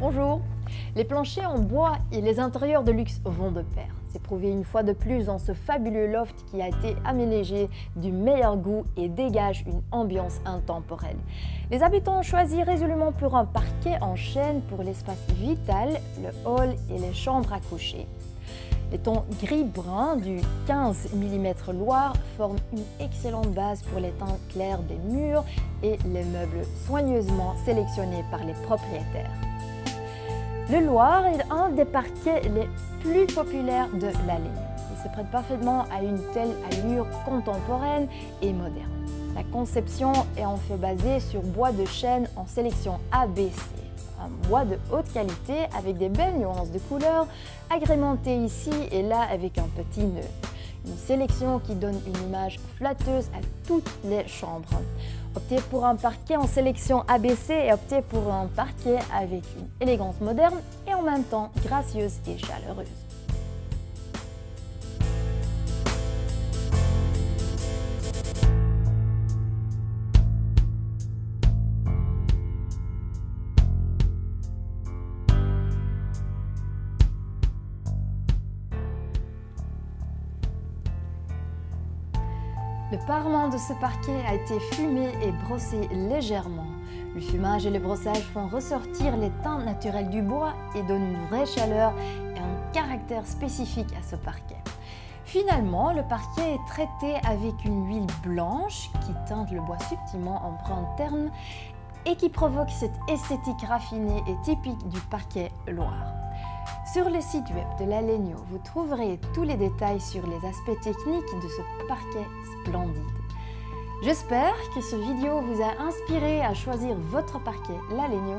Bonjour Les planchers en bois et les intérieurs de luxe vont de pair. C'est prouvé une fois de plus dans ce fabuleux loft qui a été aménagé du meilleur goût et dégage une ambiance intemporelle. Les habitants ont choisi résolument pour un parquet en chêne pour l'espace vital, le hall et les chambres à coucher. Les tons gris-brun du 15 mm Loire forment une excellente base pour les teintes clairs des murs et les meubles soigneusement sélectionnés par les propriétaires. Le Loire est un des parquets les plus populaires de la. Il se prête parfaitement à une telle allure contemporaine et moderne. La conception est en fait basée sur bois de chêne en sélection ABC, un bois de haute qualité avec des belles nuances de couleurs, agrémenté ici et là avec un petit nœud. Une sélection qui donne une image flatteuse à toutes les chambres. Optez pour un parquet en sélection ABC et optez pour un parquet avec une élégance moderne et en même temps gracieuse et chaleureuse. Le parement de ce parquet a été fumé et brossé légèrement. Le fumage et le brossage font ressortir les teintes naturelles du bois et donnent une vraie chaleur et un caractère spécifique à ce parquet. Finalement, le parquet est traité avec une huile blanche qui teinte le bois subtilement en brun terne et qui provoque cette esthétique raffinée et typique du parquet Loire. Sur le site web de la Legno, vous trouverez tous les détails sur les aspects techniques de ce parquet splendide. J'espère que ce vidéo vous a inspiré à choisir votre parquet La Legno